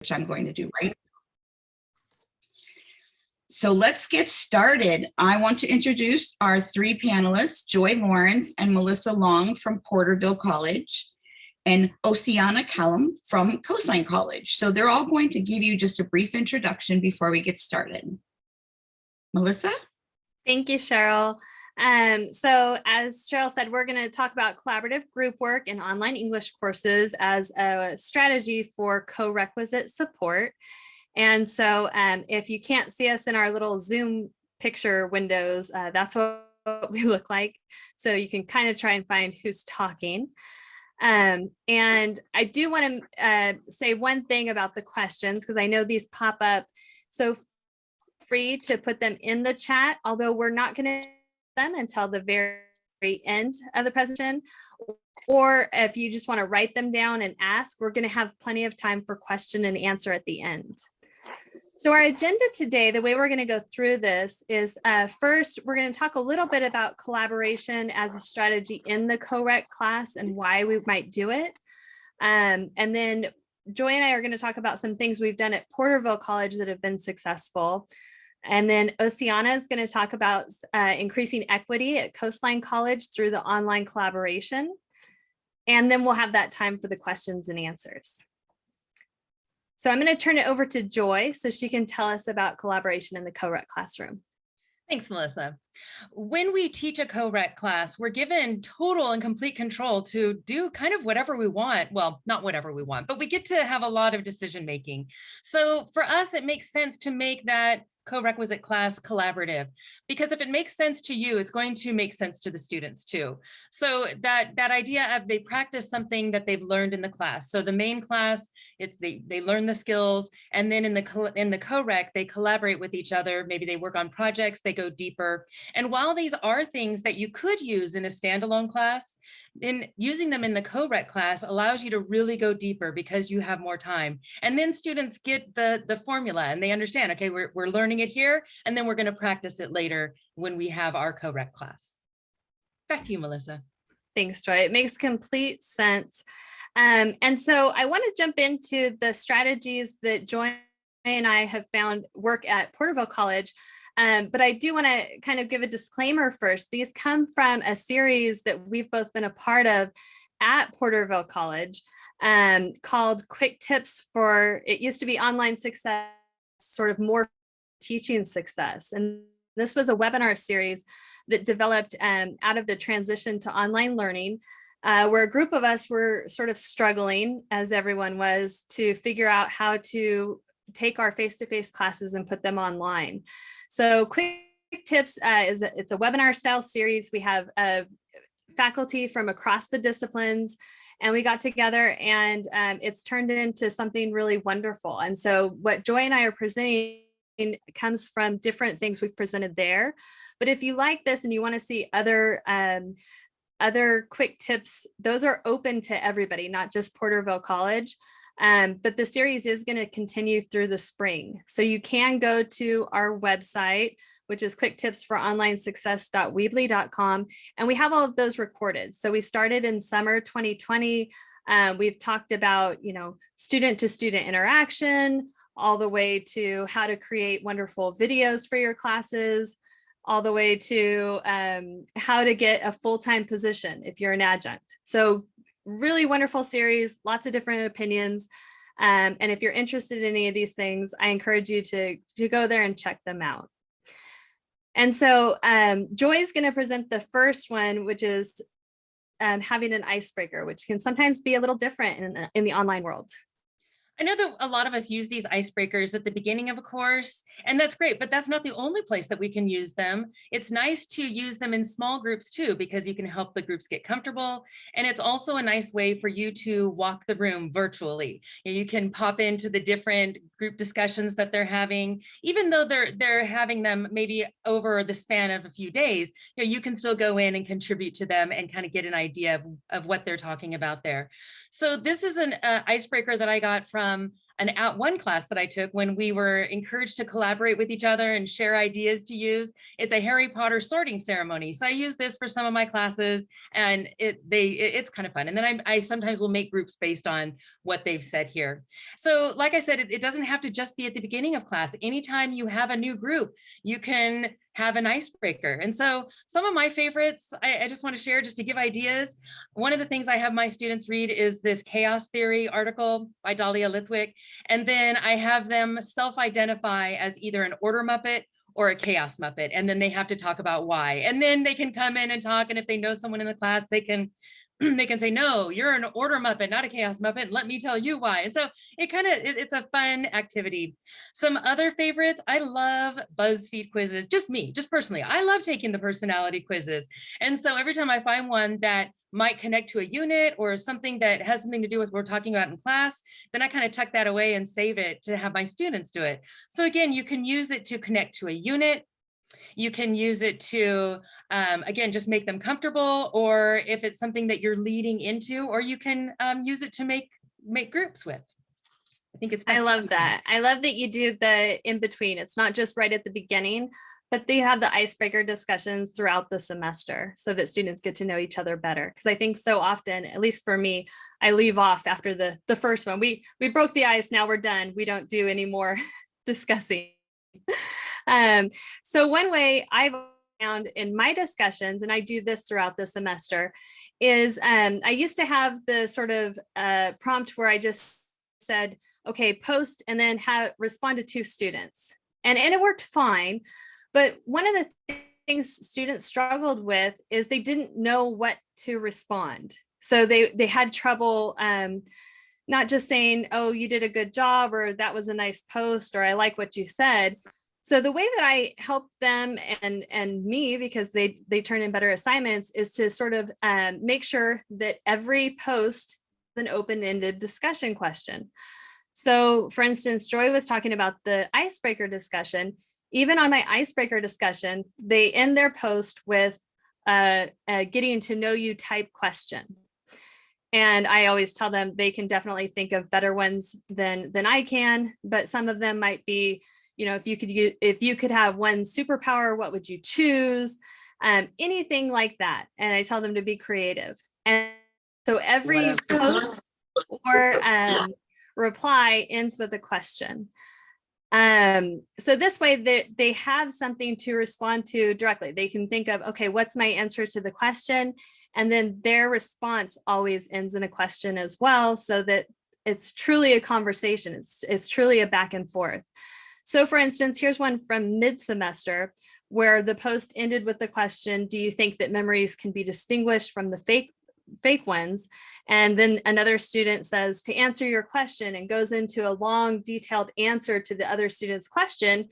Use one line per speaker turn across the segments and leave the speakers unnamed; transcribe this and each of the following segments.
which I'm going to do right. So let's get started. I want to introduce our three panelists, Joy Lawrence and Melissa Long from Porterville College and Oceana Callum from Coastline College. So they're all going to give you just a brief introduction before we get started. Melissa?
Thank you, Cheryl. Um, so as Cheryl said, we're going to talk about collaborative group work and online English courses as a strategy for co-requisite support. And so um, if you can't see us in our little Zoom picture windows, uh, that's what we look like. So you can kind of try and find who's talking. Um, and I do want to uh, say one thing about the questions, because I know these pop up. So free to put them in the chat, although we're not going to them until the very end of the presentation. Or if you just want to write them down and ask, we're going to have plenty of time for question and answer at the end. So our agenda today, the way we're going to go through this is uh, first, we're going to talk a little bit about collaboration as a strategy in the co-req class and why we might do it. Um, and then Joy and I are going to talk about some things we've done at Porterville College that have been successful. And then Oceana is going to talk about uh, increasing equity at Coastline College through the online collaboration. And then we'll have that time for the questions and answers. So I'm going to turn it over to Joy so she can tell us about collaboration in the co-req classroom.
Thanks, Melissa. When we teach a co-req class, we're given total and complete control to do kind of whatever we want. Well, not whatever we want, but we get to have a lot of decision making. So for us, it makes sense to make that co-requisite class collaborative. Because if it makes sense to you it's going to make sense to the students too. So that that idea of they practice something that they've learned in the class. So the main class it's they they learn the skills and then in the in the co-req they collaborate with each other. Maybe they work on projects they go deeper. And while these are things that you could use in a standalone class in using them in the co-req class allows you to really go deeper because you have more time. And then students get the, the formula and they understand, okay, we're, we're learning it here, and then we're gonna practice it later when we have our co-req class. Back to you, Melissa.
Thanks, Joy. It makes complete sense. Um, and so I want to jump into the strategies that Joy and I have found work at Porterville College um, but I do want to kind of give a disclaimer first. These come from a series that we've both been a part of at Porterville College um, called Quick Tips for, it used to be online success, sort of more teaching success. And this was a webinar series that developed um, out of the transition to online learning, uh, where a group of us were sort of struggling, as everyone was, to figure out how to take our face-to-face -face classes and put them online. So quick tips uh, is it's a webinar style series. We have uh, faculty from across the disciplines and we got together and um, it's turned into something really wonderful. And so what Joy and I are presenting comes from different things we've presented there. But if you like this and you want to see other um, other quick tips, those are open to everybody, not just Porterville College. Um, but the series is going to continue through the spring. So you can go to our website, which is quicktipsforonlinesuccess.weebly.com. And we have all of those recorded. So we started in summer 2020. Um, we've talked about, you know, student to student interaction, all the way to how to create wonderful videos for your classes, all the way to um, how to get a full-time position if you're an adjunct. So really wonderful series, lots of different opinions. Um, and if you're interested in any of these things, I encourage you to, to go there and check them out. And so um, Joy is going to present the first one, which is um, having an icebreaker, which can sometimes be a little different in, in the online world.
I know that a lot of us use these icebreakers at the beginning of a course, and that's great, but that's not the only place that we can use them. It's nice to use them in small groups too, because you can help the groups get comfortable. And it's also a nice way for you to walk the room virtually. You can pop into the different group discussions that they're having, even though they're they're having them maybe over the span of a few days, you, know, you can still go in and contribute to them and kind of get an idea of, of what they're talking about there. So this is an uh, icebreaker that I got from an at one class that I took when we were encouraged to collaborate with each other and share ideas to use. It's a Harry Potter sorting ceremony. So I use this for some of my classes and it they it- it's kind of fun. And then I, I sometimes will make groups based on what they've said here. So like I said, it, it doesn't have to just be at the beginning of class. Anytime you have a new group, you can have an icebreaker. And so some of my favorites, I, I just want to share just to give ideas. One of the things I have my students read is this chaos theory article by Dahlia Lithwick. And then I have them self-identify as either an order Muppet or a chaos Muppet. And then they have to talk about why. And then they can come in and talk. And if they know someone in the class, they can they can say, no, you're an order Muppet, not a chaos Muppet. Let me tell you why. And so it kind of, it, it's a fun activity. Some other favorites, I love BuzzFeed quizzes, just me, just personally. I love taking the personality quizzes. And so every time I find one that might connect to a unit or something that has something to do with what we're talking about in class, then I kind of tuck that away and save it to have my students do it. So again, you can use it to connect to a unit. You can use it to, um, again, just make them comfortable, or if it's something that you're leading into, or you can um, use it to make make groups with. I think it's.
I love that. I love that you do the in between. It's not just right at the beginning, but they have the icebreaker discussions throughout the semester so that students get to know each other better. Because I think so often, at least for me, I leave off after the the first one. We we broke the ice. Now we're done. We don't do any more discussing. Um, so one way I've found in my discussions, and I do this throughout the semester, is um, I used to have the sort of uh, prompt where I just said, okay, post and then have respond to two students. And, and it worked fine. But one of the th- things students struggled with is they didn't know what to respond. So they, they had trouble um, not just saying, oh, you did a good job, or that was a nice post, or I like what you said. So the way that I help them and and me, because they they turn in better assignments, is to sort of um, make sure that every post is an open-ended discussion question. So for instance, Joy was talking about the icebreaker discussion. Even on my icebreaker discussion, they end their post with a, a getting to know you type question. And I always tell them they can definitely think of better ones than than I can, but some of them might be, you know, if you could use, if you could have one superpower, what would you choose? Um, anything like that. And I tell them to be creative. And so every post or um, reply ends with a question. Um, so this way they, they have something to respond to directly. They can think of, okay, what's my answer to the question? And then their response always ends in a question as well, so that it's truly a conversation. It's, it's truly a back and forth. So for instance, here's one from mid-semester where the post ended with the question, do you think that memories can be distinguished from the fake fake ones. And then another student says to answer your question and goes into a long detailed answer to the other student's question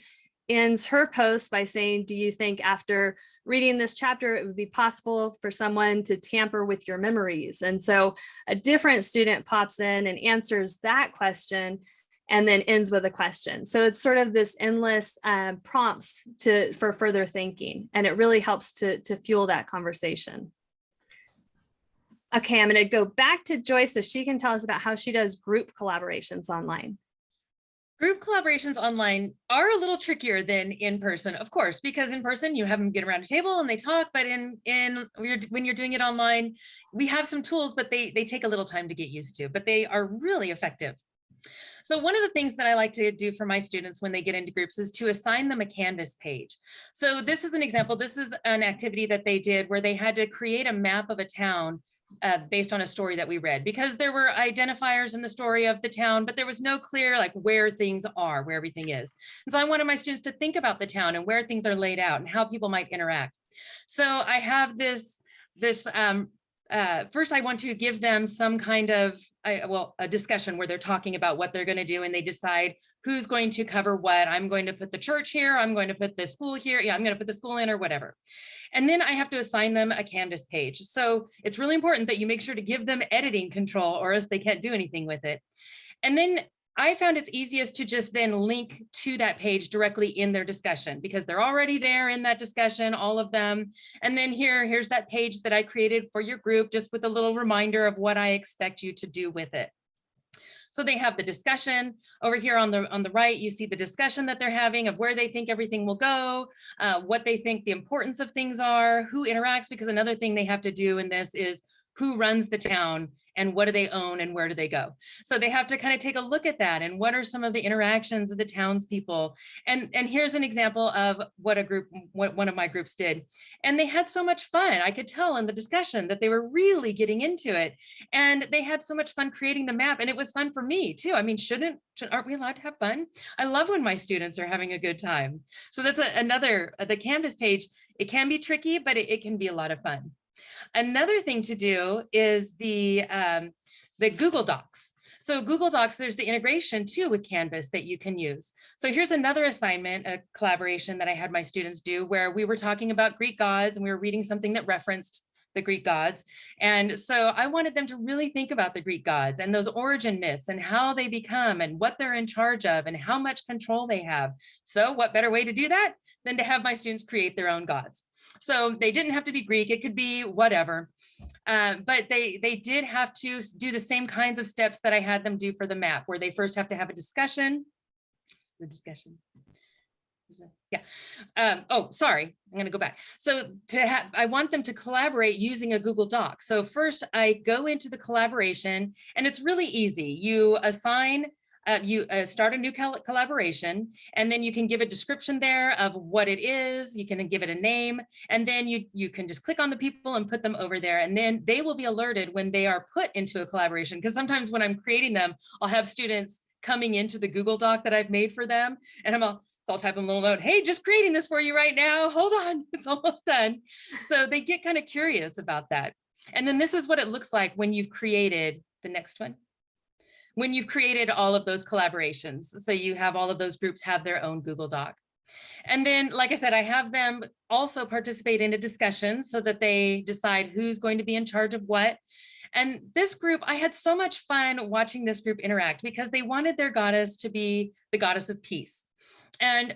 ends her post by saying, do you think after reading this chapter, it would be possible for someone to tamper with your memories? And so a different student pops in and answers that question and then ends with a question. So it's sort of this endless um, prompts to for further thinking, and it really helps to, to fuel that conversation. Okay, I'm going to go back to Joy so she can tell us about how she does group collaborations online.
Group collaborations online are a little trickier than in person, of course, because in person you have them get around a table and they talk, but in in when you're doing it online, we have some tools, but they they take a little time to get used to, but they are really effective. So one of the things that I like to do for my students when they get into groups is to assign them a Canvas page. So this is an example. This is an activity that they did where they had to create a map of a town uh, based on a story that we read because there were identifiers in the story of the town, but there was no clear like where things are, where everything is. And so I wanted my students to think about the town and where things are laid out and how people might interact. So I have this, this um, uh, first I want to give them some kind of, I, well, a discussion where they're talking about what they're going to do and they decide who's going to cover what. I'm going to put the church here. I'm going to put the school here. Yeah, I'm going to put the school in or whatever. And then I have to assign them a Canvas page. So it's really important that you make sure to give them editing control or else they can't do anything with it. And then I found it's easiest to just then link to that page directly in their discussion because they're already there in that discussion, all of them. And then here, here's that page that I created for your group, just with a little reminder of what I expect you to do with it. So they have the discussion over here on the on the right. You see the discussion that they're having of where they think everything will go, uh, what they think the importance of things are, who interacts. Because another thing they have to do in this is who runs the town and what do they own and where do they go. So they have to kind of take a look at that and what are some of the interactions of the townspeople. And and here's an example of what a group, what one of my groups did. And they had so much fun. I could tell in the discussion that they were really getting into it. And they had so much fun creating the map. And it was fun for me too. I mean, shouldn't, should, aren't we allowed to have fun? I love when my students are having a good time. So that's a, another, uh, the Canvas page, it can be tricky, but it, it can be a lot of fun. Another thing to do is the, um, the Google Docs. So Google Docs, there's the integration too with Canvas that you can use. So here's another assignment, a collaboration that I had my students do where we were talking about Greek gods and we were reading something that referenced the Greek gods. And so I wanted them to really think about the Greek gods and those origin myths and how they become and what they're in charge of and how much control they have. So what better way to do that than to have my students create their own gods. So they didn't have to be Greek, it could be whatever. Uh, but they they did have to do the same kinds of steps that I had them do for the map, where they first have to have a discussion. The discussion. Yeah. Um, oh, sorry, I'm going to go back. So to have, I want them to collaborate using a Google Doc. So first I go into the collaboration and it's really easy. You assign uh, you uh, start a new collaboration and then you can give a description there of what it is. You can give it a name and then you, you can just click on the people and put them over there. And then they will be alerted when they are put into a collaboration. Because sometimes when I'm creating them, I'll have students coming into the Google Doc that I've made for them. And I'm all, so I'll type a little note, hey, just creating this for you right now. Hold on, it's almost done. So they get kind of curious about that. And then this is what it looks like when you've created the next one when you've created all of those collaborations. So you have all of those groups have their own Google Doc. And then, like I said, I have them also participate in a discussion so that they decide who's going to be in charge of what. And this group, I had so much fun watching this group interact because they wanted their goddess to be the goddess of peace. And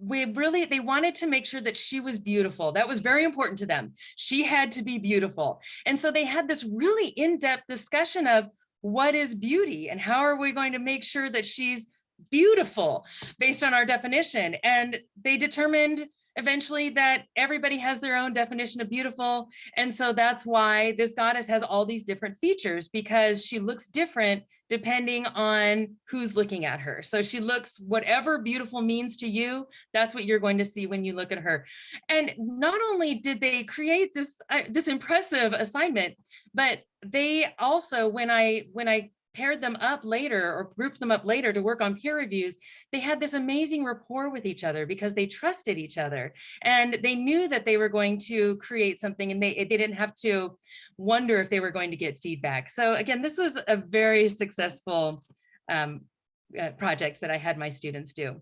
we really, they wanted to make sure that she was beautiful. That was very important to them. She had to be beautiful. And so they had this really in-depth discussion of what is beauty and how are we going to make sure that she's beautiful based on our definition. And they determined eventually that everybody has their own definition of beautiful. And so that's why this goddess has all these different features because she looks different depending on who's looking at her. So she looks whatever beautiful means to you, that's what you're going to see when you look at her. And not only did they create this, uh, this impressive assignment, but they also, when I, when I paired them up later or grouped them up later to work on peer reviews, they had this amazing rapport with each other because they trusted each other and they knew that they were going to create something and they, they didn't have to wonder if they were going to get feedback. So again, this was a very successful um, uh, project that I had my students do.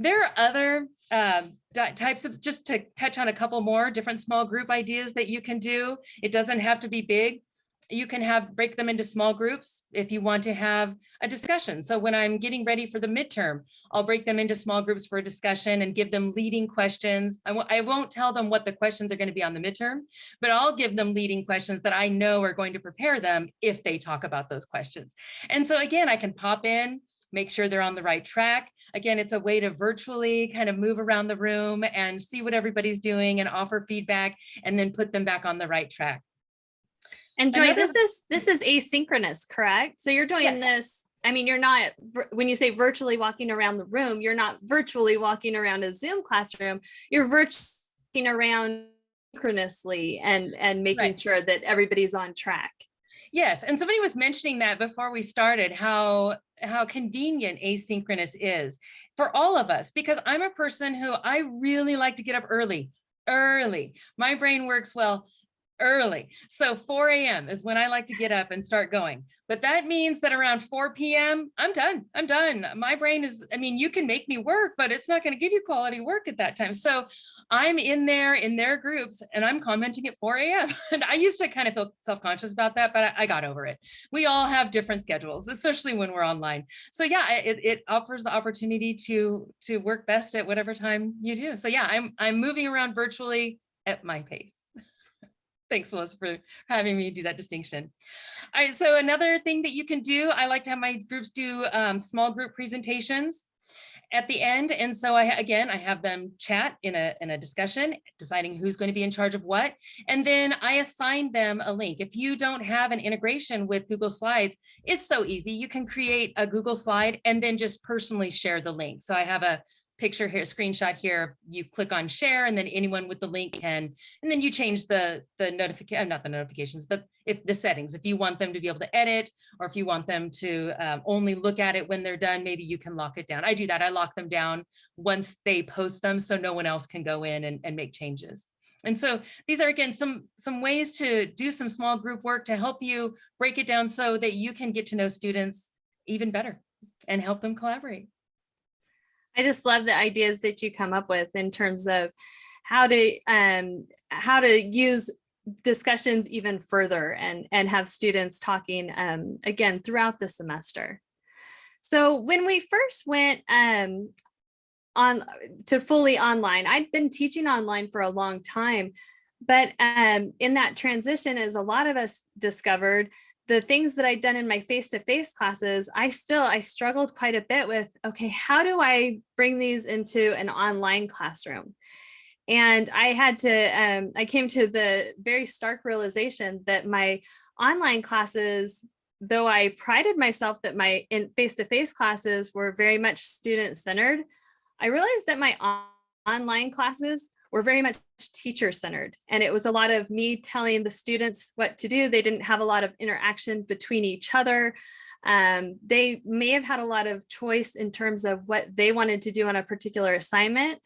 There are other um, types of, just to touch on a couple more different small group ideas that you can do. It doesn't have to be big you can have break them into small groups if you want to have a discussion. So when I'm getting ready for the midterm, I'll break them into small groups for a discussion and give them leading questions. I won't tell them what the questions are going to be on the midterm, but I'll give them leading questions that I know are going to prepare them if they talk about those questions. And so again, I can pop in, make sure they're on the right track. Again, it's a way to virtually kind of move around the room and see what everybody's doing and offer feedback and then put them back on the right track.
And Joy,
Another-
this is this is asynchronous, correct? So you're doing
Yes.
this. I mean, you're not when you say virtually walking around the room, you're not virtually walking around a Zoom classroom. You're virtually around synchronously and and making
Right.
sure that everybody's on track.
Yes, and somebody was mentioning that before we started, how how convenient asynchronous is for all of us, because I'm a person who I really like to get up early, early. My brain works well early. So 4 a.m. is when I like to get up and start going. But that means that around 4 p.m., I'm done. I'm done. My brain is, I mean, you can make me work, but it's not going to give you quality work at that time. So I'm in there in their groups and I'm commenting at 4 a.m. And I used to kind of feel self-conscious about that, but I, got over it. We all have different schedules, especially when we're online. So yeah, it, it offers the opportunity to to work best at whatever time you do. So yeah, I'm I'm moving around virtually at my pace. Thanks, Melissa, for having me do that distinction. All right, so another thing that you can do, I like to have my groups do um, small group presentations at the end. And so I, again, I have them chat in a, in a discussion, deciding who's going to be in charge of what. And then I assign them a link. If you don't have an integration with Google Slides, it's so easy. You can create a Google slide and then just personally share the link. So I have a picture here, screenshot here, you click on share and then anyone with the link can, and then you change the, the notification, not the notifications, but if the settings, if you want them to be able to edit, or if you want them to um, only look at it when they're done, maybe you can lock it down. I do that. I lock them down once they post them so no one else can go in and, and make changes. And so these are, again, some, some ways to do some small group work to help you break it down so that you can get to know students even better and help them collaborate.
I just love the ideas that you come up with in terms of how to um, how to use discussions even further and and have students talking um, again throughout the semester. So when we first went um, on to fully online, I'd been teaching online for a long time, but um, in that transition, as a lot of us discovered, the things that I'd done in my face-to-face -face classes, I still, I struggled quite a bit with, okay, how do I bring these into an online classroom? And I had to, um, I came to the very stark realization that my online classes, though I prided myself that my in face-to-face -face classes were very much student-centered, I realized that my on online classes were very much teacher centered. And it was a lot of me telling the students what to do. They didn't have a lot of interaction between each other. Um, they may have had a lot of choice in terms of what they wanted to do on a particular assignment,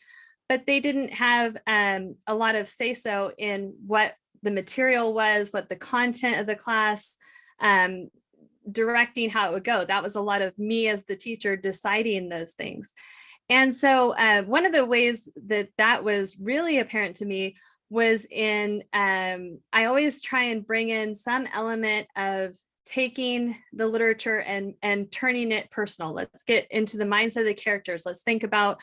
but they didn't have um, a lot of say so in what the material was, what the content of the class, um, directing how it would go. That was a lot of me as the teacher deciding those things. And so uh, one of the ways that that was really apparent to me was in, um, I always try and bring in some element of taking the literature and and turning it personal. Let's get into the mindset of the characters. Let's think about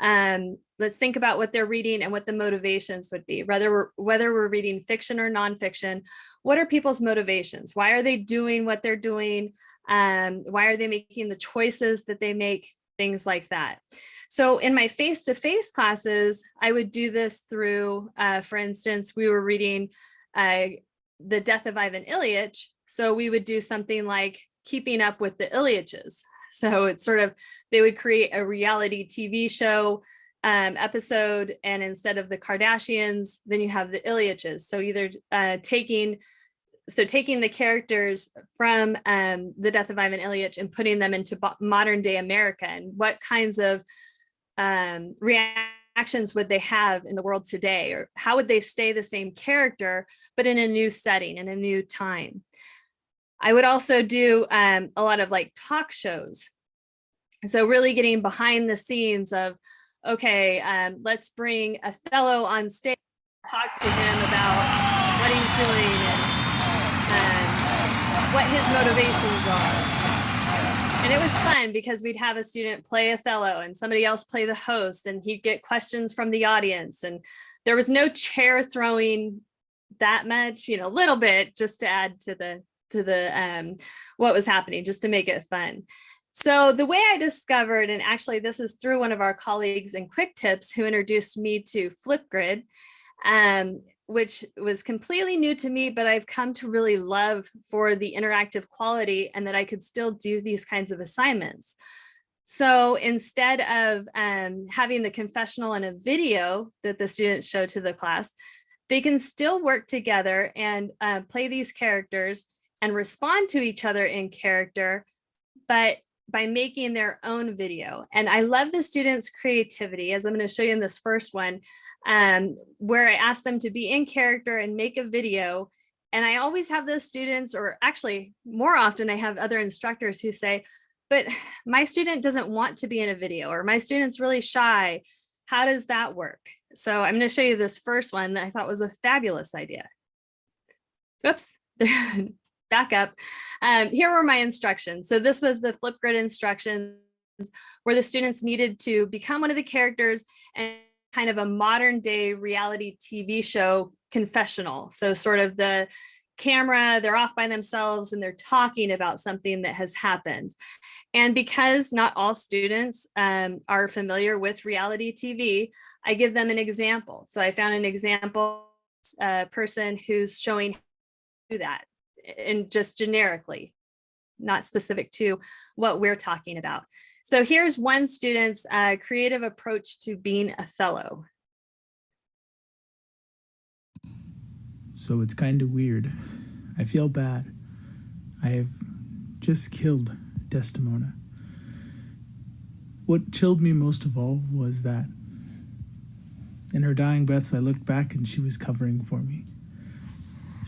um let's think about what they're reading and what the motivations would be whether we're whether we're reading fiction or nonfiction. What are people's motivations? Why are they doing what they're doing? Um why are they making the choices that they make things like that. So in my face-to-face -face classes, I would do this through, uh, for instance, we were reading uh, The Death of Ivan Ilyich. So we would do something like keeping up with the Ilyiches. So it's sort of, they would create a reality TV show um, episode and instead of the Kardashians, then you have the Ilyiches. So either uh, taking so taking the characters from um, the death of Ivan Ilyich and putting them into modern day America and what kinds of um, reactions would they have in the world today or how would they stay the same character but in a new setting in a new time. I would also do um, a lot of like talk shows. So really getting behind the scenes of, okay, um, let's bring Othello on stage, talk to him about what he's doing what his motivations are. And it was fun because we'd have a student play Othello and somebody else play the host and he'd get questions from the audience. And there was no chair throwing that much, you know, a little bit just to add to the to the um, what was happening, just to make it fun. So the way I discovered, and actually this is through one of our colleagues in Quick Tips who introduced me to Flipgrid, um, which was completely new to me, but I've come to really love for the interactive quality and that I could still do these kinds of assignments. So instead of um, having the confessional and a video that the students show to the class, they can still work together and uh, play these characters and respond to each other in character, but by making their own video. And I love the students' creativity, as I'm going to show you in this first one, um, where I ask them to be in character and make a video. And I always have those students, or actually more often I have other instructors who say, but my student doesn't want to be in a video, or my student's really shy. How does that work? So I'm going to show you this first one that I thought was a fabulous idea. Oops, back up. Um, here were my instructions. So this was the Flipgrid instructions where the students needed to become one of the characters and kind of a modern day reality TV show confessional. So sort of the camera, they're off by themselves and they're talking about something that has happened. And because not all students um, are familiar with reality TV, I give them an example. So I found an example, a person who's showing that and just generically, not specific to what we're talking about. So here's one student's uh, creative approach to being Othello.
So it's kind of weird. I feel bad. I have just killed Desdemona. What chilled me most of all was that in her dying breaths, I looked back and she was covering for me.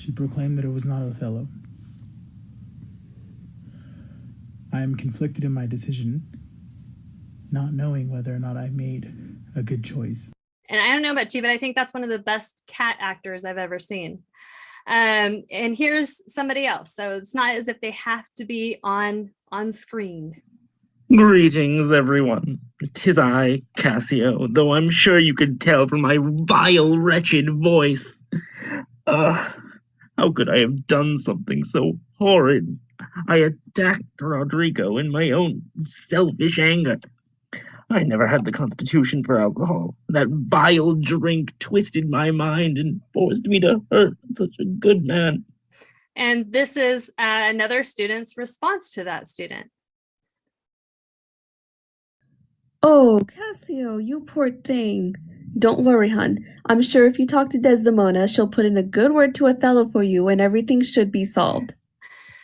She proclaimed that it was not Othello. I am conflicted in my decision, not knowing whether or not I made a good choice.
And I don't know about you, but I think that's one of the best cat actors I've ever seen. Um, and here's somebody else. So it's not as if they have to be on on screen.
Greetings, everyone. Tis I, Cassio, though I'm sure you could tell from my vile, wretched voice. Uh, how could I have done something so horrid? I attacked Rodrigo in my own selfish anger. I never had the constitution for alcohol. That vile drink twisted my mind and forced me to hurt such a good man.
And this is uh, another student's response to that student.
Oh, Cassio, you poor thing. Don't worry, hon. I'm sure if you talk to Desdemona, she'll put in a good word to Othello for you and everything should be solved.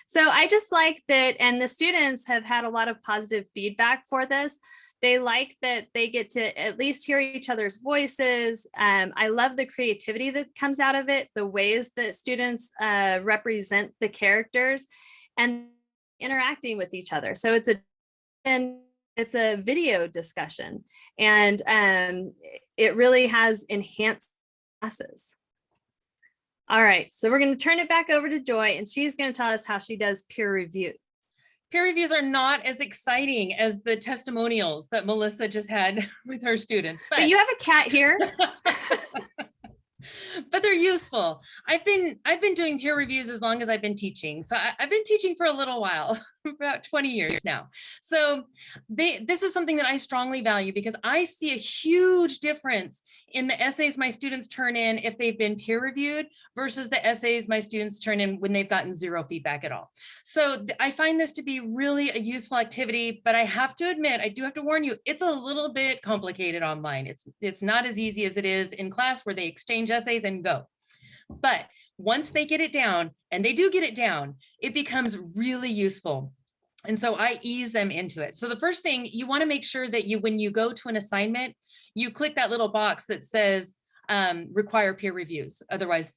So I just like that, and the students have had a lot of positive feedback for this. They like that they get to at least hear each other's voices. Um, I love the creativity that comes out of it, the ways that students uh, represent the characters and interacting with each other. So it's a and it's a video discussion and um, it really has enhanced classes. All right, so we're going to turn it back over to Joy and she's going to tell us how she does peer review.
Peer reviews are not as exciting as the testimonials that Melissa just had with her students.
But you have a cat here.
but they're useful. I've been I've been doing peer reviews as long as I've been teaching. So I, have been teaching for a little while, about 20 years now. So they this is something that I strongly value because I see a huge difference in the essays my students turn in if they've been peer reviewed versus the essays my students turn in when they've gotten zero feedback at all. So I find this to be really a useful activity, but I have to admit, I do have to warn you, it's a little bit complicated online. It's, it's not as easy as it is in class where they exchange essays and go. But once they get it down, and they do get it down, it becomes really useful. And so I ease them into it. So the first thing you wanna make sure that you, when you go to an assignment, you click that little box that says um, require peer reviews. Otherwise,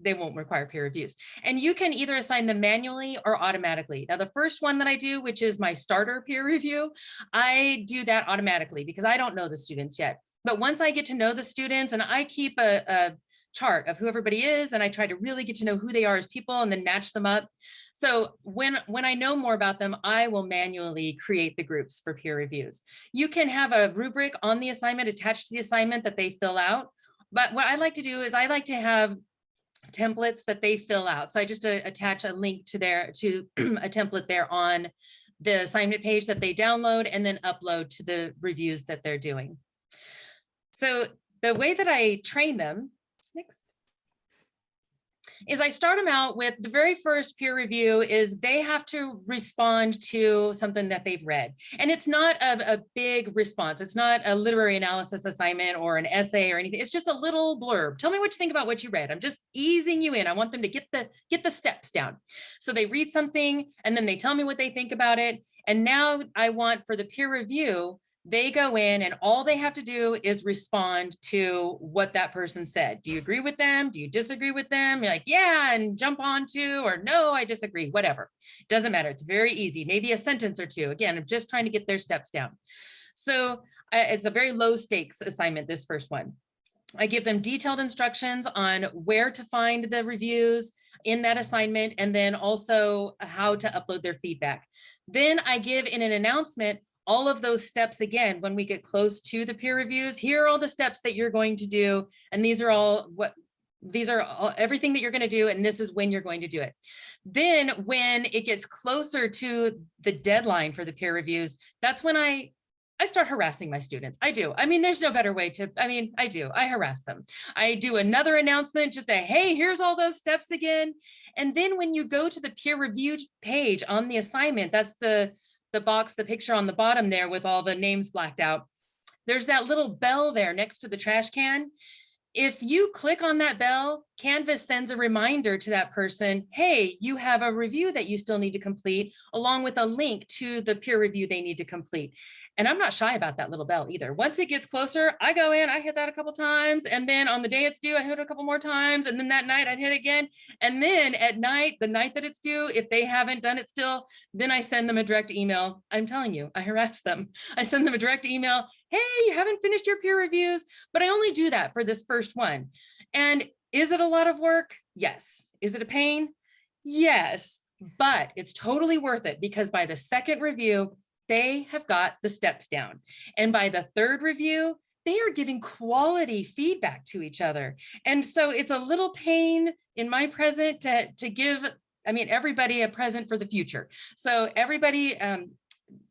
they won't require peer reviews. And you can either assign them manually or automatically. Now, the first one that I do, which is my starter peer review, I do that automatically because I don't know the students yet. But once I get to know the students and I keep a, a chart of who everybody is and I try to really get to know who they are as people and then match them up. So when, when I know more about them, I will manually create the groups for peer reviews. You can have a rubric on the assignment attached to the assignment that they fill out. But what I like to do is I like to have templates that they fill out. So I just uh, attach a link to their to a template there on the assignment page that they download and then upload to the reviews that they're doing. So the way that I train them. Is I start them out with the very first peer review is they have to respond to something that they've read. And it's not a, a big response. It's not a literary analysis assignment or an essay or anything. It's just a little blurb. Tell me what you think about what you read. I'm just easing you in. I want them to get the get the steps down. So they read something and then they tell me what they think about it. And now I want for the peer review they go in and all they have to do is respond to what that person said. Do you agree with them? Do you disagree with them? You're like, yeah, and jump on to, or no, I disagree, whatever. Doesn't matter. It's very easy. Maybe a sentence or two. Again, I'm just trying to get their steps down. So it's a very low stakes assignment, this first one. I give them detailed instructions on where to find the reviews in that assignment, and then also how to upload their feedback. Then I give in an announcement all of those steps again, when we get close to the peer reviews, here are all the steps that you're going to do. And these are all what these are all, everything that you're going to do, and this is when you're going to do it. Then when it gets closer to the deadline for the peer reviews, that's when I I start harassing my students. I do. I mean, there's no better way to, I mean, I do. I harass them. I do another announcement, just a, hey, here's all those steps again. And then when you go to the peer reviewed page on the assignment, that's the, the box, the picture on the bottom there with all the names blacked out. There's that little bell there next to the trash can. If you click on that bell, Canvas sends a reminder to that person, hey, you have a review that you still need to complete, along with a link to the peer review they need to complete. And I'm not shy about that little bell either. Once it gets closer, I go in, I hit that a couple times. And then on the day it's due, I hit it a couple more times. And then that night I'd hit it again. And then at night, the night that it's due, if they haven't done it still, then I send them a direct email. I'm telling you, I harass them. I send them a direct email. Hey, you haven't finished your peer reviews, but I only do that for this first one. And is it a lot of work? Yes. Is it a pain? Yes, but it's totally worth it because by the second review, they have got the steps down. And by the third review, they are giving quality feedback to each other. And so it's a little pain in my present to, to give, I mean, everybody a present for the future. So everybody, um,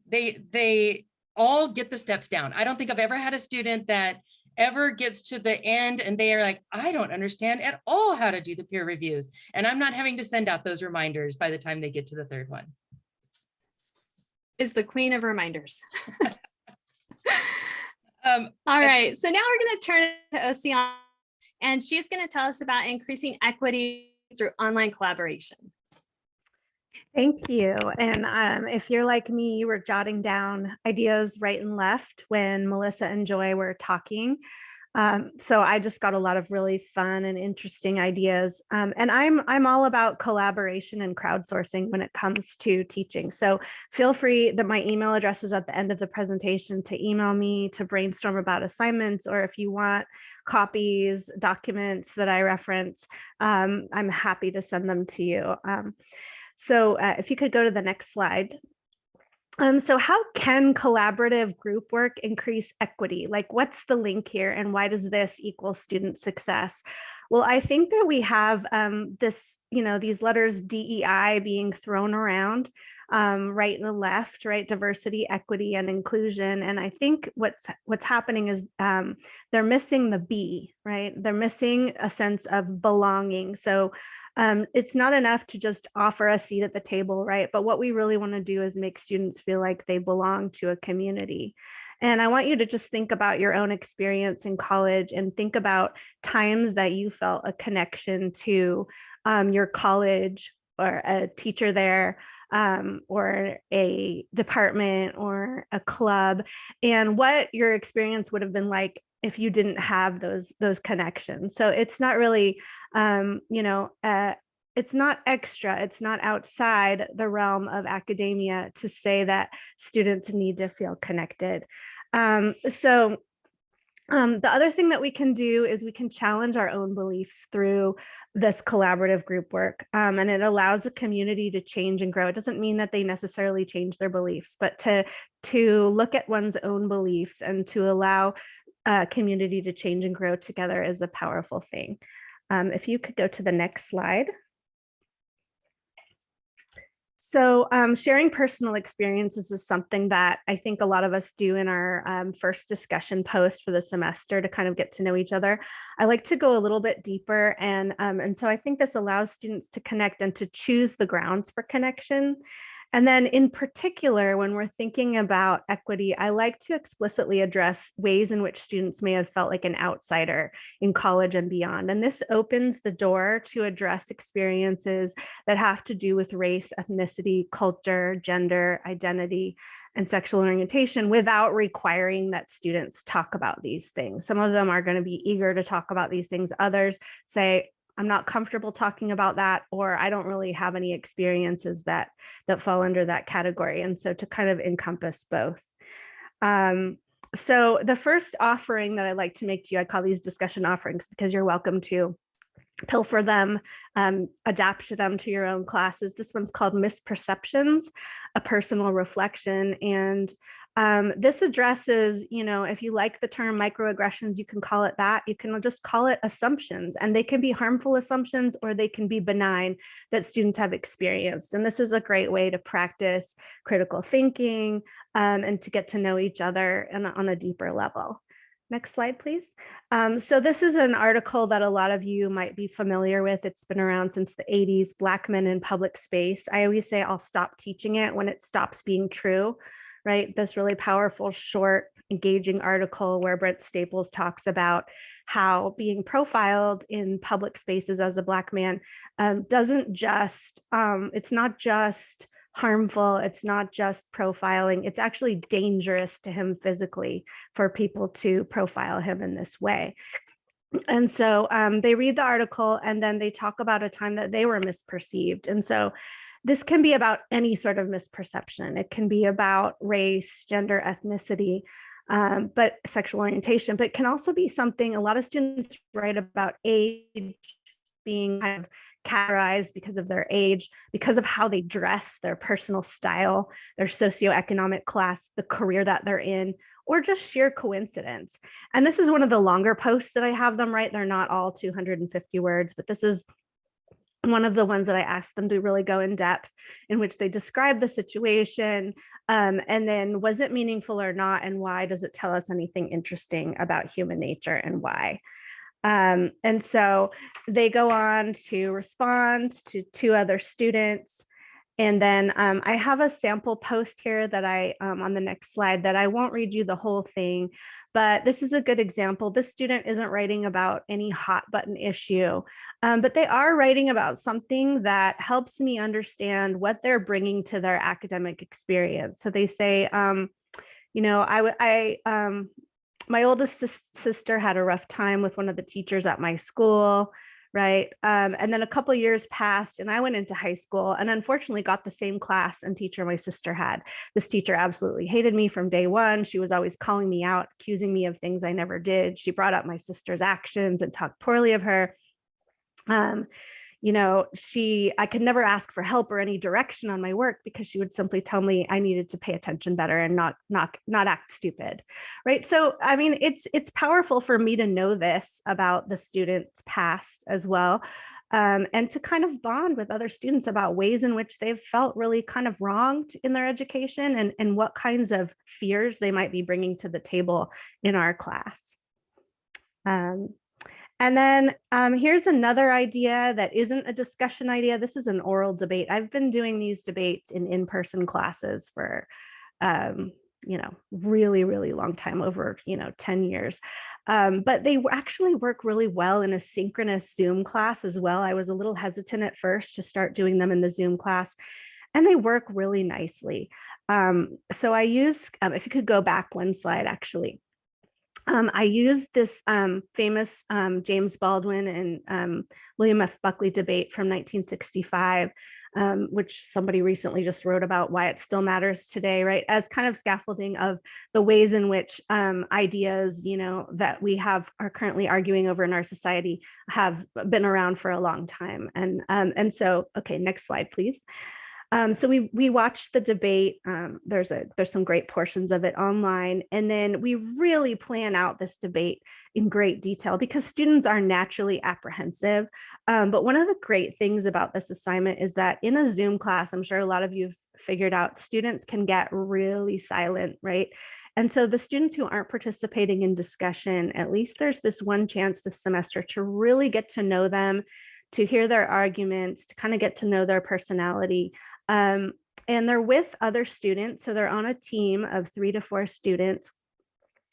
they, they all get the steps down. I don't think I've ever had a student that ever gets to the end and they are like, I don't understand at all how to do the peer reviews. And I'm not having to send out those reminders by the time they get to the third one
is the queen of reminders.
um,
All right, so now we're going to turn to Oceana, and she's going to tell us about increasing equity through online collaboration.
Thank you. And um, if you're like me, you were jotting down ideas right and left when Melissa and Joy were talking. Um, so I just got a lot of really fun and interesting ideas. Um, and I'm I'm all about collaboration and crowdsourcing when it comes to teaching. So feel free that my email address is at the end of the presentation to email me to brainstorm about assignments, or if you want copies, documents that I reference, um, I'm happy to send them to you. Um, so uh, if you could go to the next slide. Um, so how can collaborative group work increase equity? Like what's the link here and why does this equal student success? Well, I think that we have um, this, you know, these letters DEI being thrown around um, right and the left, right? Diversity, equity, and inclusion. And I think what's what's happening is um, they're missing the B, right? They're missing a sense of belonging. So um, it's not enough to just offer a seat at the table, right? But what we really want to do is make students feel like they belong to a community. And I want you to just think about your own experience in college and think about times that you felt a connection to um, your college or a teacher there um, or a department or a club and what your experience would have been like if you didn't have those those connections so it's not really um you know uh, it's not extra it's not outside the realm of academia to say that students need to feel connected um so um, the other thing that we can do is we can challenge our own beliefs through this collaborative group work um, and it allows the community to change and grow. It doesn't mean that they necessarily change their beliefs, but to, to look at one's own beliefs and to allow uh, community to change and grow together is a powerful thing. Um, if you could go to the next slide. So um, sharing personal experiences is something that I think a lot of us do in our um, first discussion post for the semester to kind of get to know each other. I like to go a little bit deeper and, um, and so I think this allows students to connect and to choose the grounds for connection. And then in particular, when we're thinking about equity, I like to explicitly address ways in which students may have felt like an outsider in college and beyond. And this opens the door to address experiences that have to do with race, ethnicity, culture, gender, identity, and sexual orientation without requiring that students talk about these things. Some of them are going to be eager to talk about these things. Others say, I'm not comfortable talking about that, or I don't really have any experiences that that fall under that category. And so to kind of encompass both. Um, so the first offering that I like to make to you, I call these discussion offerings because you're welcome to pilfer them, um, adapt to them to your own classes. This one's called Misperceptions, a personal reflection. And Um, this addresses, you know, if you like the term microaggressions, you can call it that. You can just call it assumptions, and they can be harmful assumptions or they can be benign that students have experienced. And this is a great way to practice critical thinking um, and to get to know each other and on a deeper level. Next slide, please. Um, so this is an article that a lot of you might be familiar with. It's been around since the 80s, Black Men in Public Space. I always say I'll stop teaching it when it stops being true, right? This really powerful, short, engaging article where Brent Staples talks about how being profiled in public spaces as a Black man um, doesn't just, um, it's not just harmful. It's not just profiling. It's actually dangerous to him physically for people to profile him in this way. And so um, they read the article and then they talk about a time that they were misperceived. And so this can be about any sort of misperception. It can be about race, gender, ethnicity, um, but sexual orientation, but it can also be something a lot of students write about age being kind of categorized because of their age, because of how they dress, their personal style, their socioeconomic class, the career that they're in, or just sheer coincidence. And this is one of the longer posts that I have them write. They're not all 250 words, but this is one of the ones that I asked them to really go in depth in which they describe the situation um, and then was it meaningful or not and why does it tell us anything interesting about human nature and why. Um, and so they go on to respond to two other students. And then um, I have a sample post here that I, um, on the next slide, that I won't read you the whole thing, but this is a good example. This student isn't writing about any hot button issue, um, but they are writing about something that helps me understand what they're bringing to their academic experience. So they say, um, you know, I, I um, my oldest sister had a rough time with one of the teachers at my school right? Um, and then a couple years passed and i went into high school and unfortunately got the same class and teacher my sister had. This teacher absolutely hated me from day one. She was always calling me out accusing me of things i never did. She brought up my sister's actions and talked poorly of her. Um, you know, she, I could never ask for help or any direction on my work because she would simply tell me I needed to pay attention better and not, not, not act stupid. Right. So, I mean, it's, it's powerful for me to know this about the students past as well. Um, and to kind of bond with other students about ways in which they've felt really kind of wronged in their education and, and what kinds of fears they might be bringing to the table in our class. Um, and then um, here's another idea that isn't a discussion idea. This is an oral debate. I've been doing these debates in in-person classes for, um, you know, really, really long time, over, you know, 10 years. Um, but they actually work really well in a synchronous Zoom class as well. I was a little hesitant at first to start doing them in the Zoom class and they work really nicely. Um, so I use, um, if you could go back one slide actually um, I used this um, famous um, James Baldwin and um, William F. Buckley debate from 1965, um, which somebody recently just wrote about why it still matters today, right? As kind of scaffolding of the ways in which um, ideas, you know, that we have are currently arguing over in our society have been around for a long time. And, and so, okay, next slide, please. Um, so we we watched the debate. Um, there's a there's some great portions of it online, and then we really plan out this debate in great detail because students are naturally apprehensive. Um, but one of the great things about this assignment is that in a Zoom class, I'm sure a lot of you've figured out, students can get really silent, right? And so the students who aren't participating in discussion, at least there's this one chance this semester to really get to know them, to hear their arguments, to kind of get to know their personality. Um, and they're with other students. So they're on a team of three to four students.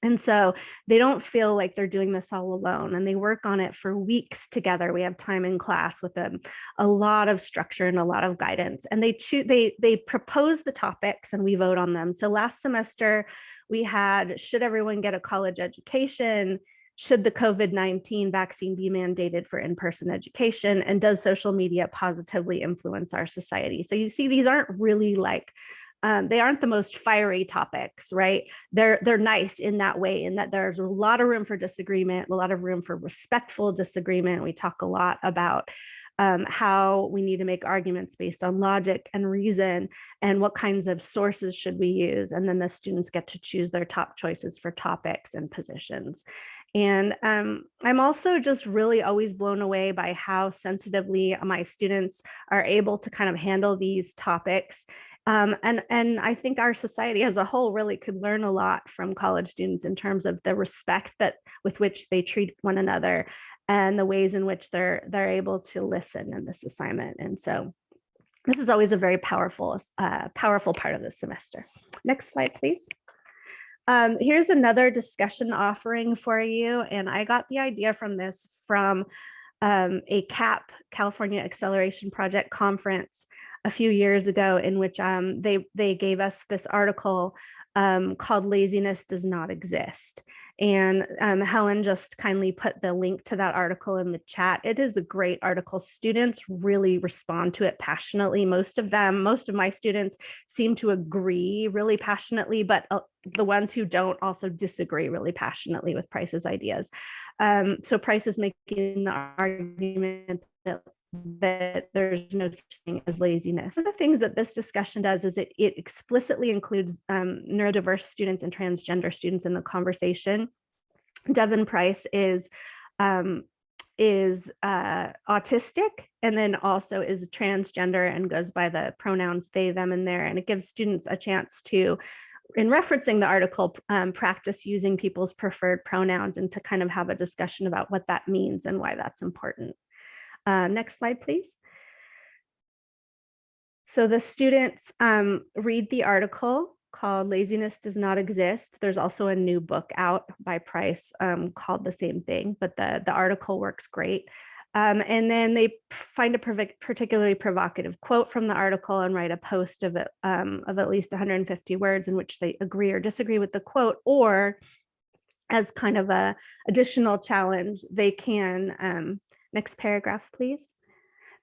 And so they don't feel like they're doing this all alone and they work on it for weeks together. We have time in class with them, a lot of structure and a lot of guidance. And they choose they they propose the topics and we vote on them. So last semester we had should everyone get a college education? Should the COVID-19 vaccine be mandated for in-person education and does social media positively influence our society? So you see, these aren't really like, um, they aren't the most fiery topics, right? They're, they're nice in that way, in that there's a lot of room for disagreement, a lot of room for respectful disagreement. We talk a lot about um, how we need to make arguments based on logic and reason and what kinds of sources should we use. And then the students get to choose their top choices for topics and positions. And um, I'm also just really always blown away by how sensitively my students are able to kind of handle these topics. Um, and, and I think our society as a whole really could learn a lot from college students in terms of the respect that with which they treat one another and the ways in which they're they're able to listen in this assignment. And so this is always a very powerful, uh, powerful part of the semester. Next slide, please. Um, here's another discussion offering for you. And I got the idea from this from um, a CAP, California Acceleration Project conference a few years ago in which um, they, they gave us this article um, called Laziness Does Not Exist. And um, Helen just kindly put the link to that article in the chat. It is a great article. Students really respond to it passionately. Most of them, most of my students seem to agree really passionately, but uh, the ones who don't also disagree really passionately with Price's ideas. Um, so Price is making the argument that that there's no such thing as laziness. One of the things that this discussion does is it, it explicitly includes um, neurodiverse students and transgender students in the conversation. Devon Price is um, is uh, autistic and then also is transgender and goes by the pronouns they, them, and their, and it gives students a chance to in referencing the article, um, practice using people's preferred pronouns and to kind of have a discussion about what that means and why that's important. Uh, next slide, please. So the students um, read the article called Laziness Does Not Exist. There's also a new book out by Price um, called the same thing, but the, the article works great. Um, and then they find a particularly provocative quote from the article and write a post of it um, of at least 150 words in which they agree or disagree with the quote, or as kind of a additional challenge, they can um, Next paragraph, please.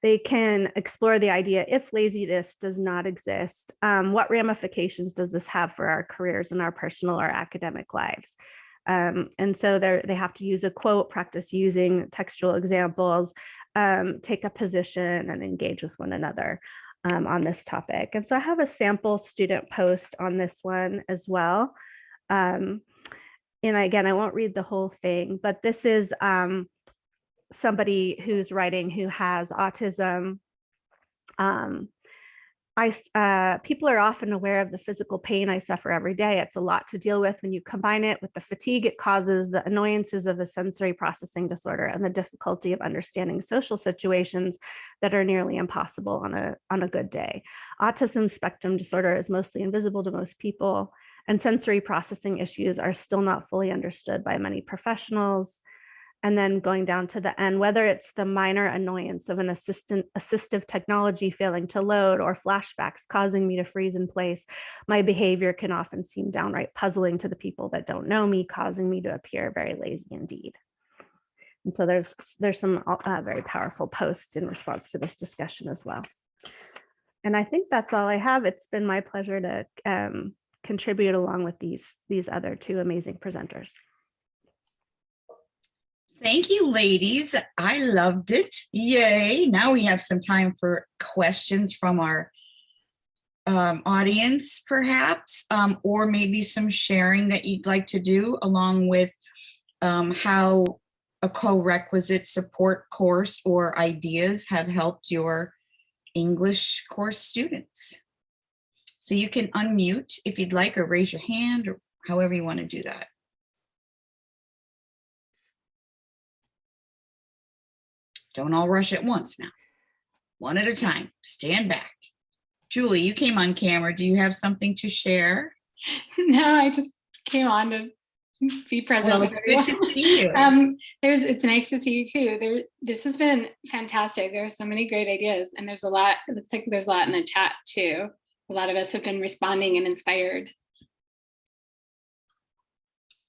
They can explore the idea if laziness does not exist, um, what ramifications does this have for our careers and our personal or academic lives? Um, and so they have to use a quote, practice using textual examples, um, take a position and engage with one another um, on this topic. And so I have a sample student post on this one as well. Um, and again, I won't read the whole thing, but this is um, somebody who's writing who has autism, um, I, uh, people are often aware of the physical pain I suffer every day. It's a lot to deal with when you combine it with the fatigue it causes, the annoyances of a sensory processing disorder, and the difficulty of understanding social situations that are nearly impossible on a, on a good day. Autism spectrum disorder is mostly invisible to most people, and sensory processing issues are still not fully understood by many professionals, and then going down to the end, whether it's the minor annoyance of an assistant assistive technology failing to load or flashbacks causing me to freeze in place, my behavior can often seem downright puzzling to the people that don't know me, causing me to appear very lazy indeed. And so there's there's some uh, very powerful posts in response to this discussion as well. And I think that's all I have. It's been my pleasure to um, contribute along with these these other two amazing presenters.
Thank you, ladies. I loved it. Yay. Now we have some time for questions from our um, audience, perhaps, um, or maybe some sharing that you'd like to do along with um, how a co-requisite support course or ideas have helped your English course students. So you can unmute if you'd like or raise your hand or however you want to do that. Don't all rush at once now. One at a time, stand back. Julie, you came on camera. Do you have something to share?
No, I just came on to be present.
Well, it's good to see you.
Um, there's, it's nice to see you too. There, this has been fantastic. There are so many great ideas and there's a lot, it looks like there's a lot in the chat too. A lot of us have been responding and inspired.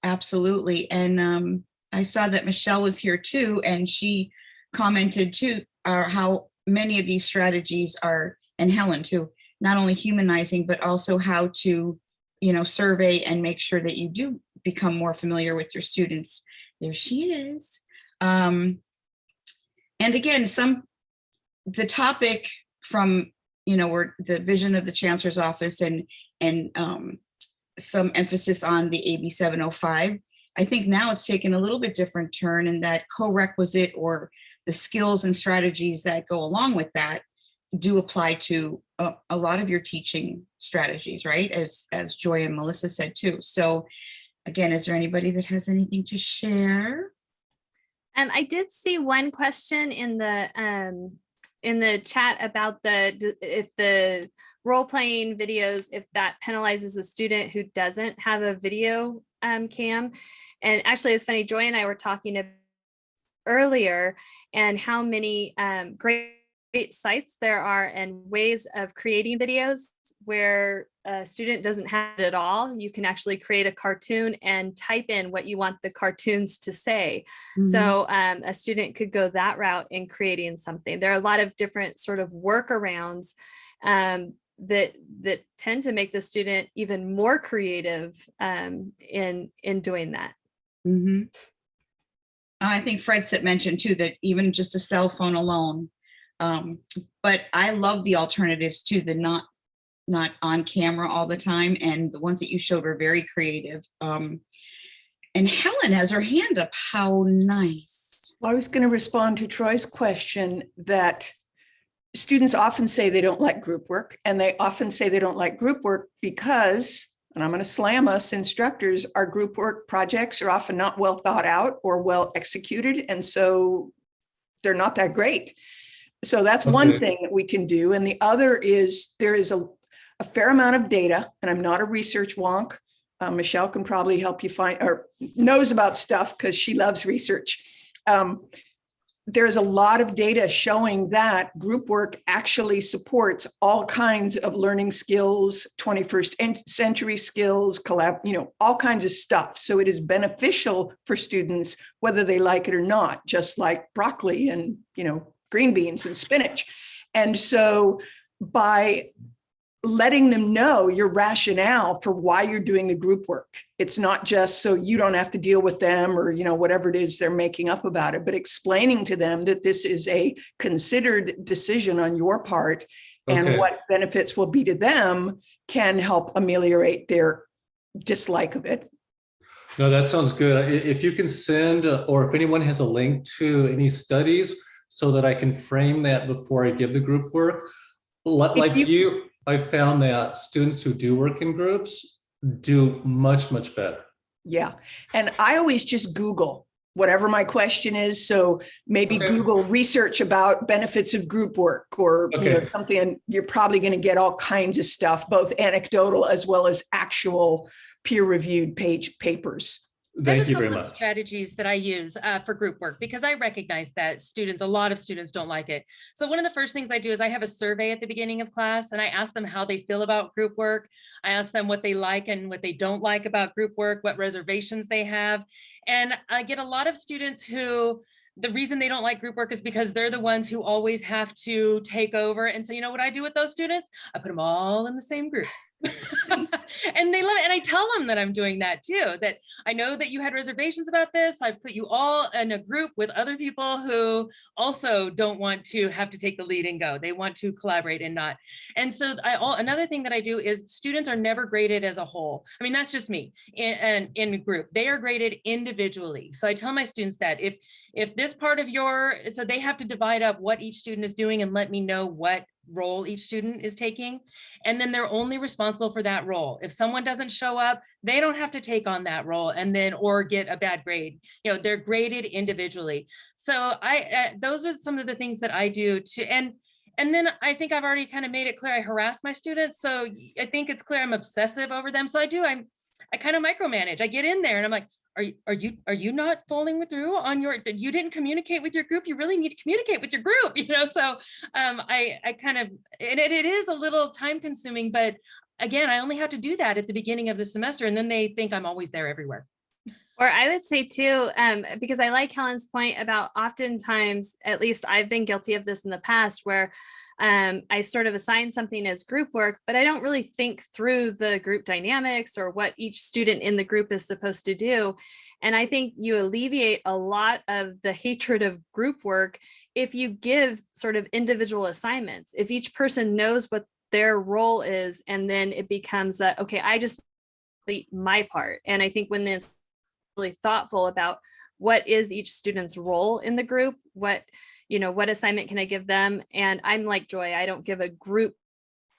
Absolutely. And um, I saw that Michelle was here too, and she commented too, are how many of these strategies are, and Helen too, not only humanizing, but also how to, you know, survey and make sure that you do become more familiar with your students. There she is. Um, and again, some the topic from, you know, where the vision of the chancellor's office and, and um, some emphasis on the AB 705, I think now it's taken a little bit different turn in that co-requisite or the skills and strategies that go along with that do apply to a, a lot of your teaching strategies, right? As, as Joy and Melissa said too. So again, is there anybody that has anything to share?
Um, I did see one question in the um, in the chat about the if the role playing videos if that penalizes a student who doesn't have a video um, cam. And actually, it's funny. Joy and I were talking earlier, and how many um, great sites there are and ways of creating videos where a student doesn't have it at all. You can actually create a cartoon and type in what you want the cartoons to say.
Mm-hmm.
So um, a student could go that route in creating something. There are a lot of different sort of workarounds um, that that tend to make the student even more creative um, in in doing that.
Mhm. I think Fred said mentioned too, that even just a cell phone alone. Um, but I love the alternatives too, the not, not on camera all the time. And the ones that you showed were very creative. Um, and Helen has her hand up. How nice.
I was going to respond to Troy's question that students often say they don't like group work and they often say they don't like group work because, and I'm going to slam us instructors, our group work projects are often not well thought out or well executed. And so they're not that great. So that's one thing that we can do. And the other is there is a, a fair amount of data and I'm not a research wonk. Uh, Michelle can probably help you find or knows about stuff because she loves research. Um, there's a lot of data showing that group work actually supports all kinds of learning skills, 21st century skills, collab, you know, all kinds of stuff. So it is beneficial for students, whether they like it or not, just like broccoli and, you know, green beans and spinach. And so by letting them know your rationale for why you're doing the group work. It's not just so you don't have to deal with them or, you know, whatever it is they're making up about it, but explaining to them that this is a considered decision on your part and what benefits will be to them can help ameliorate their dislike of it.
No, that sounds good. If you can send, uh, or if anyone has a link to any studies so that I can frame that before I give the group work. Li-
If
Like
you-
you, I found that students who do work in groups do much, much better.
Yeah. And I always just Google whatever my question is. So maybe
Okay.
Google research about benefits of group work or you know, something, and you're probably going to get all kinds of stuff, both anecdotal as well as actual peer reviewed page papers.
Thank you very much.
Strategies that I use uh, for group work because I recognize that students, a lot of students don't like it. So one of the first things I do is I have a survey at the beginning of class and I ask them how they feel about group work. I ask them what they like and what they don't like about group work, what reservations they have. And I get a lot of students who the reason they don't like group work is because they're the ones who always have to take over. And so you know what I do with those students? I put them all in the same group. and they love it. And I tell them that I'm doing that too, that I know that you had reservations about this. I've put you all in a group with other people who also don't want to have to take the lead and go. They want to collaborate and not. And so I all another thing that I do is students are never graded as a whole. I mean, that's just me in, in, in group. They are graded individually. So I tell my students that if if this part of your so they have to divide up what each student is doing and let me know what role each student is taking and then they're only responsible for that role. If someone doesn't show up they don't have to take on that role and then or get a bad grade. You know they're graded individually. So i uh, those are some of the things that i do to and and then i think i've already kind of made it clear i harass my students so I think it's clear i'm obsessive over them. So i do i'm i kind of micromanage. I get in there and i'm like are you are you are you not following through on your you didn't communicate with your group you really need to communicate with your group you know so um i i kind of and it, it is a little time consuming but again i only have to do that at the beginning of the semester and then they think i'm always there everywhere.
Or I would say too, um, because I like Helen's point about oftentimes, at least I've been guilty of this in the past, where um, I sort of assign something as group work, but I don't really think through the group dynamics or what each student in the group is supposed to do. And I think you alleviate a lot of the hatred of group work if you give sort of individual assignments. If each person knows what their role is, and then it becomes that, okay, I just complete my part. And I think when this really thoughtful about what is each student's role in the group, what, you know, what assignment can I give them? And I'm like Joy, I don't give a group,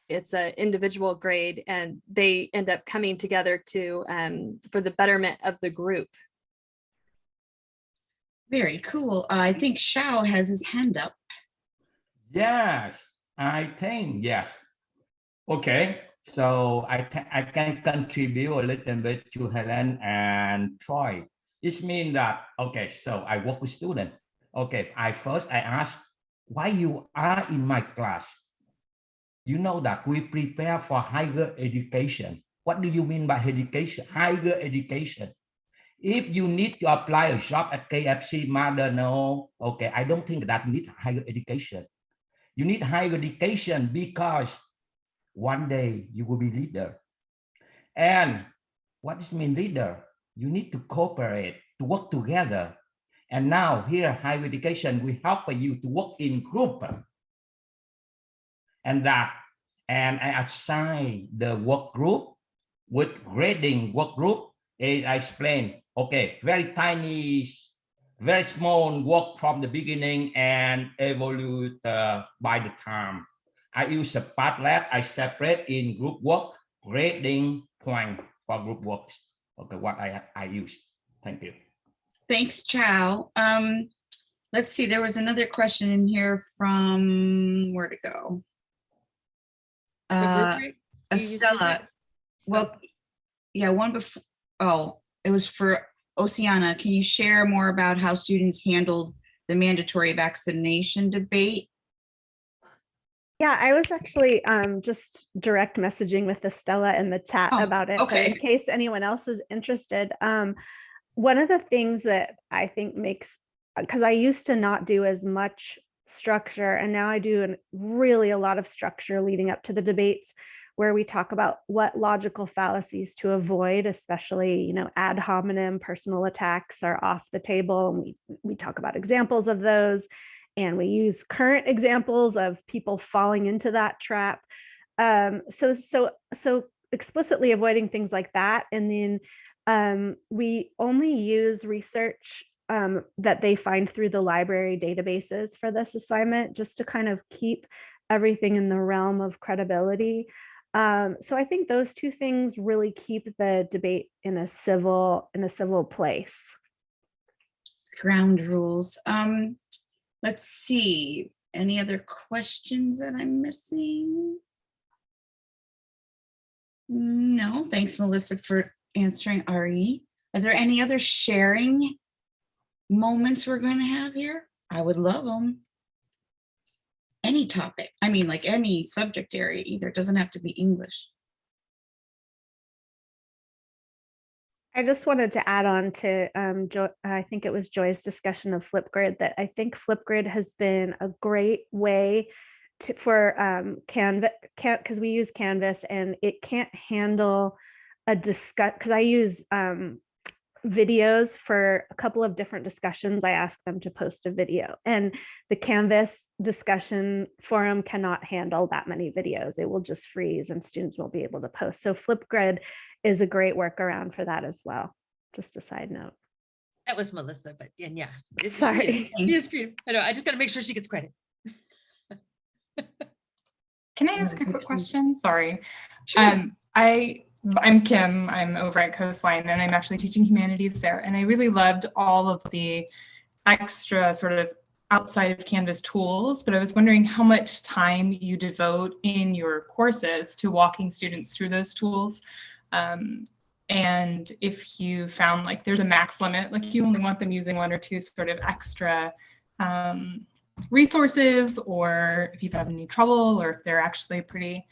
it's an individual grade and they end up coming together to, um, for the betterment of the group.
Very cool. I think Shao has his hand up.
Yes, I think yes. Okay, so I can I can contribute a little bit to Helen and Troy. It means that okay, so I work with students. Okay, I first I ask why you are in my class. You know that we prepare for higher education. What do you mean by education? Higher education. If you need to apply a job at KFC, mother, no, okay, I don't think that need higher education. You need higher education because one day you will be leader. And what does mean leader? You need to cooperate, to work together. And now here, higher education, we help you to work in group. And that, and I assign the work group with grading work group. I explain, okay, very tiny, very small work from the beginning and evolve uh, by the time. I use a Padlet, I separate in group work, grading point for group works. Okay, what I, I use. Thank you.
Thanks, Chow. Um, let's see, there was another question in here from, where to go?
The
Uh,
rate? You use group rate?
Estella, well, yeah, one before, oh, it was for Oceana. Can you share more about how students handled the mandatory vaccination debate?
Yeah, I was actually um, just direct messaging with Estella in the chat
Oh,
about it. but
okay.
In case anyone else is interested, um, one of the things that I think makes, because I used to not do as much structure and now I do an- really a lot of structure leading up to the debates where we talk about what logical fallacies to avoid, especially, you know, ad hominem personal attacks are off the table. And we, we talk about examples of those and we use current examples of people falling into that trap. Um, so, so, so explicitly avoiding things like that. And then um, we only use research um, that they find through the library databases for this assignment, just to kind of keep everything in the realm of credibility. Um, so I think those two things really keep the debate in a civil in a civil place.
Ground rules. Um, let's see, any other questions that I'm missing? No, thanks, Melissa, for answering Ari. Are there any other sharing moments we're going to have here? I would love them. Any topic, I mean, like any subject area either, it doesn't have to be English.
I just wanted to add on to, um, Jo- I think it was Joy's discussion of Flipgrid, that I think Flipgrid has been a great way to, for um, Canvas, because we use Canvas and it can't handle a discuss, because I use um, videos for a couple of different discussions. I ask them to post a video and the Canvas discussion forum cannot handle that many videos. It will just freeze and students won't be able to post. So Flipgrid is a great workaround for that as well. Just a side note.
That was Melissa, but and yeah. it's- she is-
Sorry.
She is creative. I know, I just gotta make sure she gets credit.
Can I ask a quick question? Sorry.
Sure.
Um, I, I'm Kim, I'm over at Coastline and I'm actually teaching humanities there. And I really loved all of the extra sort of outside of Canvas tools, but I was wondering how much time you devote in your courses to walking students through those tools. Um, and if you found like there's a max limit, like you only want them using one or two sort of extra um, resources or if you've had any trouble or if they're actually pretty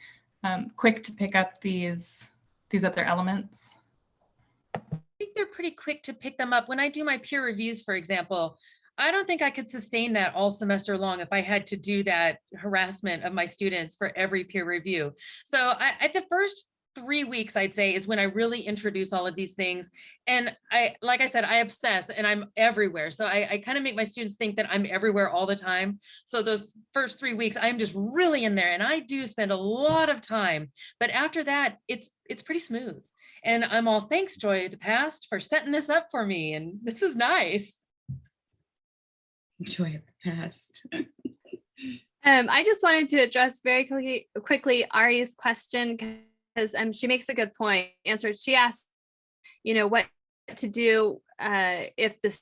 um, quick to pick up these these other elements.
I think they're pretty quick to pick them up. When I do my peer reviews, for example, I don't think I could sustain that all semester long if I had to do that harassment of my students for every peer review. So I, at the first three weeks, I'd say, is when I really introduce all of these things. And I, like I said, I obsess and I'm everywhere. So I, I kind of make my students think that I'm everywhere all the time. So those first three weeks, I'm just really in there and I do spend a lot of time. But after that, it's it's pretty smooth. And I'm all thanks, Joy, the past for setting this up for me. And this is nice.
Joy of the past.
Um, I just wanted to address very quickly, quickly Ari's question because um, she makes a good point. Answered. She asked, you know, what to do uh, if the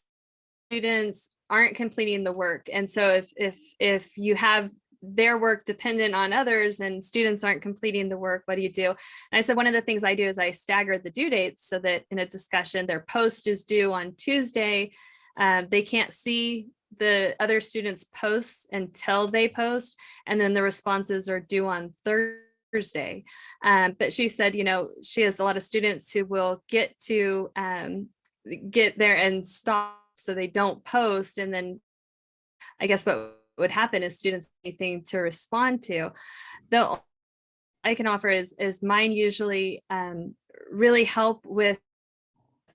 students aren't completing the work, and so if if if you have their work dependent on others and students aren't completing the work, what do you do? And I said one of the things I do is I stagger the due dates so that in a discussion, their post is due on Tuesday. Um, they can't see the other students posts until they post and then the responses are due on Thursday. Um, but she said, you know, she has a lot of students who will get to um, get there and stop so they don't post. And then I guess what would happen is students anything to respond to. The I can offer is, is mine usually um, really help with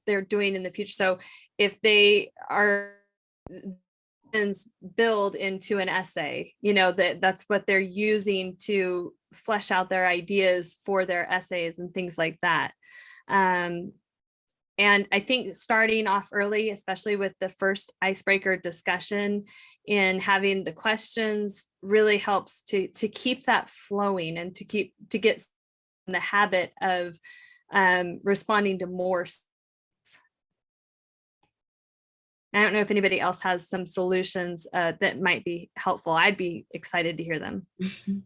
they're doing in the future. So if they are build into an essay, you know, that that's what they're using to flesh out their ideas for their essays and things like that. Um, and I think starting off early, especially with the first icebreaker discussion in having the questions really helps to, to keep that flowing and to keep to get in the habit of um, responding to more I don't know if anybody else has some solutions uh, that might be helpful. I'd be excited to hear them.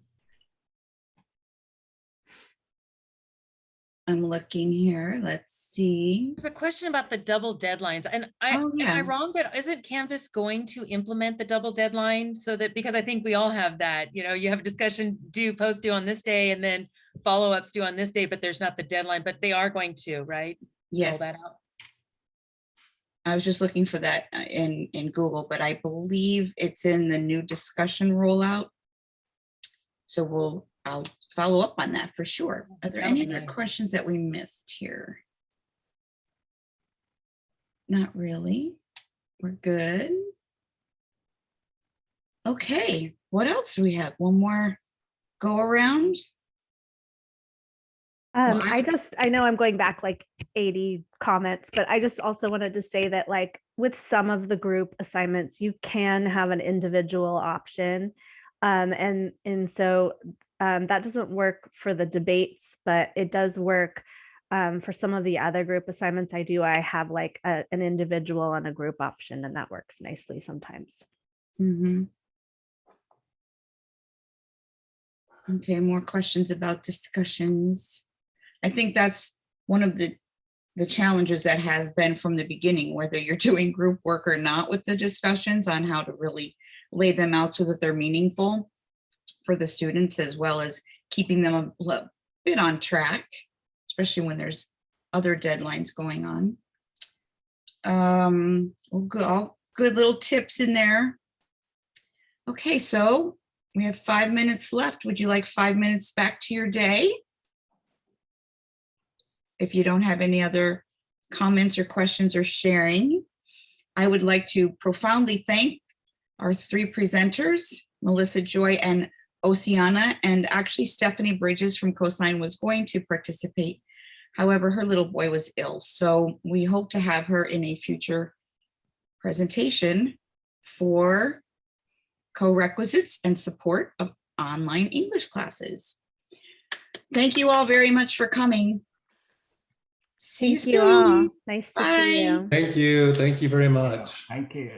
I'm looking here. Let's see.
There's a question about the double deadlines and I,
Oh,
am I wrong, but isn't Canvas going to implement the double deadline so that, because I think we all have that, you know, you have a discussion due, post due on this day and then follow-ups due on this day, but there's not the deadline, but they are going to, right? Roll
Yes,
that out.
I was just looking for that uh, in, in Google, but I believe it's in the new discussion rollout. So we'll, I'll follow up on that for sure. Are there any other questions that we missed here? Not really. We're good. Okay, what else do we have? One more go around?
Um,
I-
just, I know I'm going back like 80 comments, but I just also wanted to say that like with some of the group assignments, you can have an individual option. Um, and, and so um, that doesn't work for the debates, but it does work um, for some of the other group assignments I do. I have like a, an individual and a group option and that works nicely sometimes.
Mhm. Okay, more questions about discussions. I think that's one of the, the challenges that has been from the beginning, whether you're doing group work or not with the discussions on how to really lay them out so that they're meaningful for the students as well as keeping them a bit on track, especially when there's other deadlines going on. Um, good, all good little tips in there. Okay, so we have five minutes left. Would you like five minutes back to your day? If you don't have any other comments or questions or sharing, I would like to profoundly thank our three presenters, Melissa Joy and Oceana, and actually Stephanie Bridges from Coastline was going to participate. However, her little boy was ill, so we hope to have her in a future presentation for co-requisites and support of online English classes. Thank you all very much for coming. See you
Thank you all. Nice to see
Bye.
you.
Thank you. Thank you very much.
Thank you.